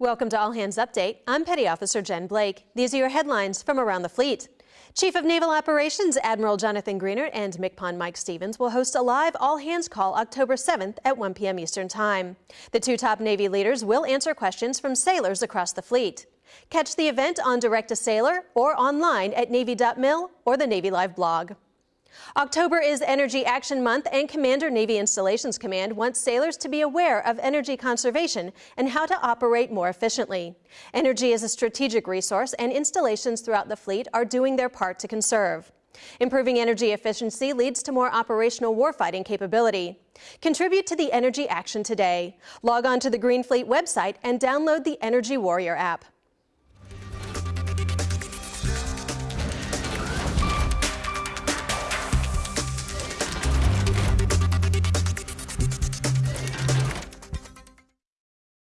Welcome to All Hands Update. I'm Petty Officer Jen Blake. These are your headlines from around the fleet. Chief of Naval Operations Admiral Jonathan Greenert and MCPON Mike Stevens will host a live all hands call October 7th at 1 p.m. Eastern Time. The two top Navy leaders will answer questions from sailors across the fleet. Catch the event on Direct to Sailor or online at Navy.mil or the Navy Live blog. October is Energy Action Month and Commander Navy Installations Command wants sailors to be aware of energy conservation and how to operate more efficiently. Energy is a strategic resource and installations throughout the fleet are doing their part to conserve. Improving energy efficiency leads to more operational warfighting capability. Contribute to the energy action today. Log on to the Green Fleet website and download the Energy Warrior app.